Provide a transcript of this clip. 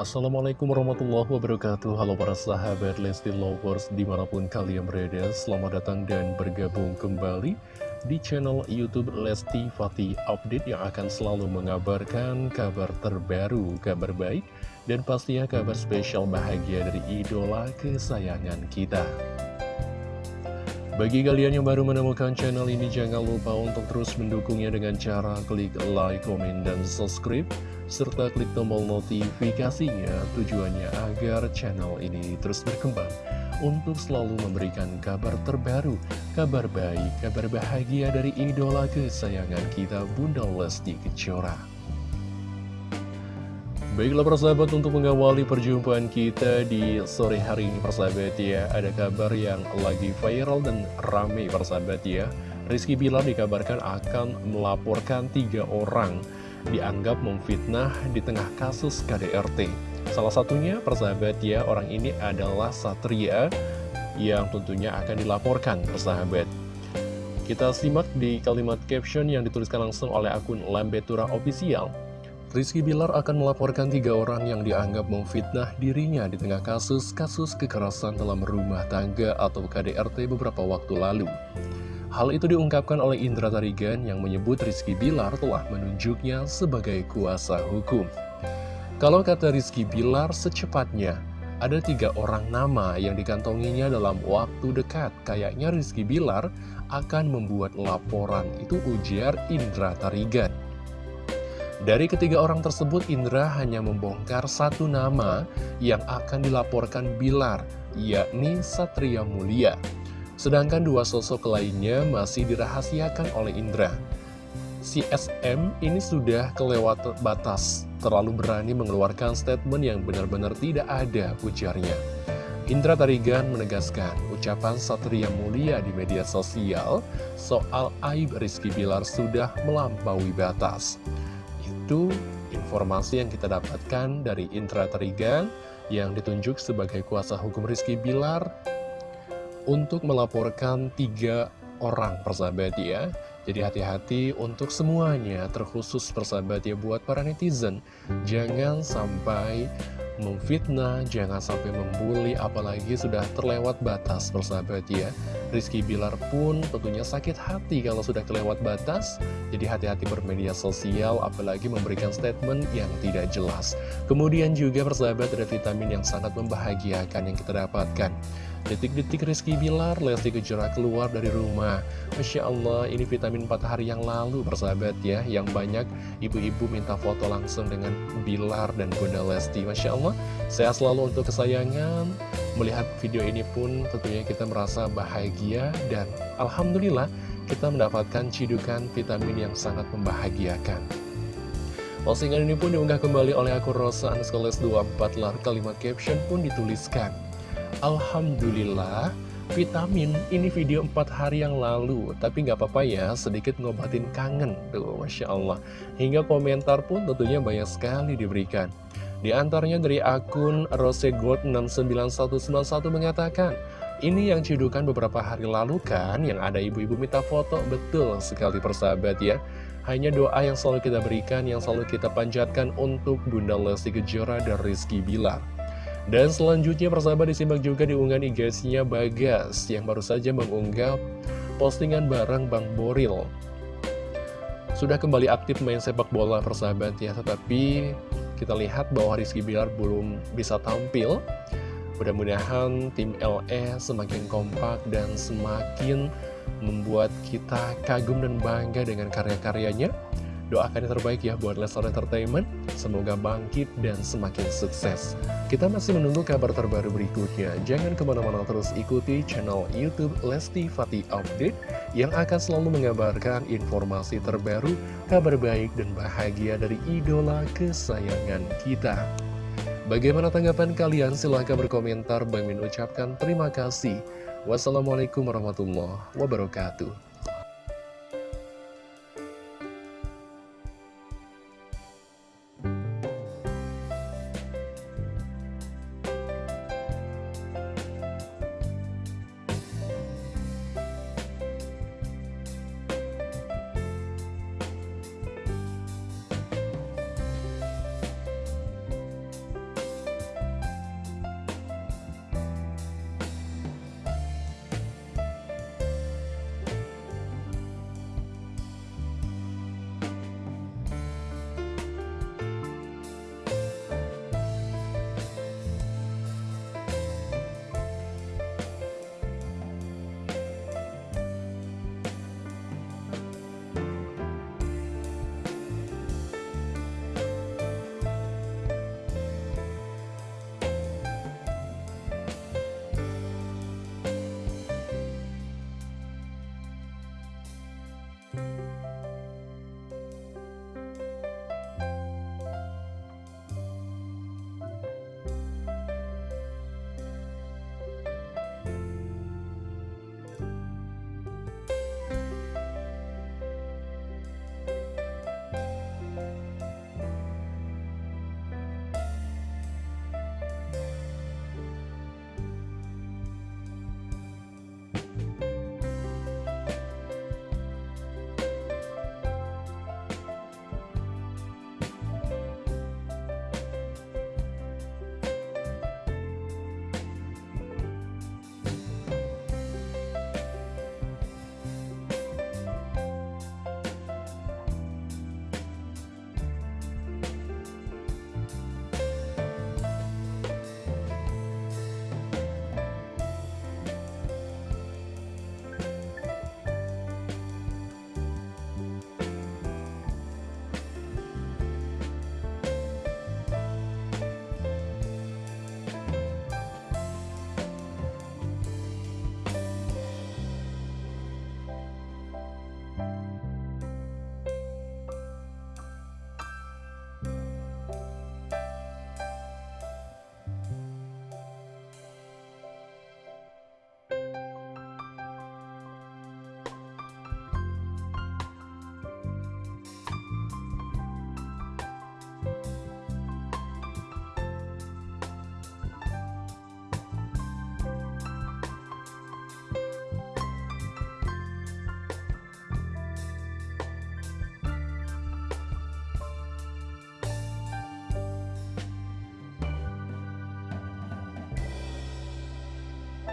Assalamualaikum warahmatullahi wabarakatuh. Halo para sahabat Lesti Lovers di mana pun kalian berada Selamat datang dan bergabung kembali di channel Youtube Lesti Fatih Update Yang akan selalu mengabarkan kabar terbaru, kabar baik Dan pastinya kabar spesial bahagia dari idola kesayangan kita. Bagi kalian yang baru menemukan channel ini, jangan lupa untuk terus mendukungnya dengan cara klik like, komen, dan subscribe serta klik tombol notifikasinya tujuannya agar channel ini terus berkembang untuk selalu memberikan kabar terbaru, kabar baik, kabar bahagia dari idola kesayangan kita Bunda Lesti Kejora. Baiklah persahabat untuk mengawali perjumpaan kita di sore hari ini persahabat ya Ada kabar yang lagi viral dan rame persahabat ya Rizky Bilar dikabarkan akan melaporkan tiga orang dianggap memfitnah di tengah kasus KDRT. Salah satunya, persahabat ya, orang ini adalah Satria yang tentunya akan dilaporkan, persahabat. Kita simak di kalimat caption yang dituliskan langsung oleh akun Lambetura Official. Rizky Bilar akan melaporkan tiga orang yang dianggap memfitnah dirinya di tengah kasus-kasus kekerasan dalam rumah tangga atau KDRT beberapa waktu lalu. Hal itu diungkapkan oleh Indra Tarigan yang menyebut Rizky Bilar telah menunjuknya sebagai kuasa hukum. Kalau kata Rizky Bilar, secepatnya ada tiga orang nama yang dikantonginya dalam waktu dekat. Kayaknya Rizky Bilar akan membuat laporan, itu ujar Indra Tarigan. Dari ketiga orang tersebut, Indra hanya membongkar satu nama yang akan dilaporkan Bilar, yakni Satria Mulia. Sedangkan dua sosok lainnya masih dirahasiakan oleh Indra. Si SM ini sudah kelewat batas, terlalu berani mengeluarkan statement yang benar-benar tidak ada ujarnya. Indra Tarigan menegaskan ucapan Satria Mulia di media sosial soal aib Rizky Bilar sudah melampaui batas. Itu informasi yang kita dapatkan dari Indra Tarigan yang ditunjuk sebagai kuasa hukum Rizky Bilar untuk melaporkan tiga orang persahabat ya Jadi hati-hati untuk semuanya terkhusus persahabat ya buat para netizen. Jangan sampai memfitnah, jangan sampai membuli apalagi sudah terlewat batas persahabat ya Rizky Bilar pun tentunya sakit hati kalau sudah kelewat batas. Jadi hati-hati bermedia sosial apalagi memberikan statement yang tidak jelas. Kemudian juga persahabat ada vitamin yang sangat membahagiakan yang kita dapatkan Detik-detik Rizky Bilar, Lesti Kejora keluar dari rumah. Masya Allah, ini vitamin 4 hari yang lalu persahabat ya Yang banyak ibu-ibu minta foto langsung dengan Bilar dan Bunda Lesti. Masya Allah, sehat selalu untuk kesayangan. Melihat video ini pun tentunya kita merasa bahagia Dan Alhamdulillah kita mendapatkan cidukan vitamin yang sangat membahagiakan. Postingan ini pun diunggah kembali oleh akun Rosa Anskoles 24 lar. Kalimat caption pun dituliskan Alhamdulillah vitamin. Ini video 4 hari yang lalu Tapi nggak apa-apa ya sedikit ngobatin kangen Tuh Masya Allah. Hingga komentar pun tentunya banyak sekali diberikan. Di antaranya dari akun rosegold69191 mengatakan ini yang cidukan beberapa hari lalu kan Yang ada ibu-ibu minta foto. Betul sekali persahabat ya. Hanya doa yang selalu kita berikan Yang selalu kita panjatkan untuk Bunda Lesti Kejora dan Rizky Bilar dan selanjutnya persahabat disimak juga di unggahan IG-nya Bagas yang baru saja mengunggah postingan bareng Bang Boril. Sudah kembali aktif main sepak bola persahabat ya, tetapi kita lihat bahwa Rizky Bilar belum bisa tampil. Mudah-mudahan tim LE semakin kompak dan semakin membuat kita kagum dan bangga dengan karya-karyanya. Doakan yang terbaik ya buat Leslar Entertainment. Semoga bangkit dan semakin sukses. Kita masih menunggu kabar terbaru berikutnya. Jangan ke mana-mana terus ikuti channel Youtube Lesti Fatih Update yang akan selalu mengabarkan informasi terbaru, kabar baik dan bahagia dari idola kesayangan kita. Bagaimana tanggapan kalian? Silahkan berkomentar. Bang Min ucapkan terima kasih. Wassalamualaikum warahmatullahi wabarakatuh.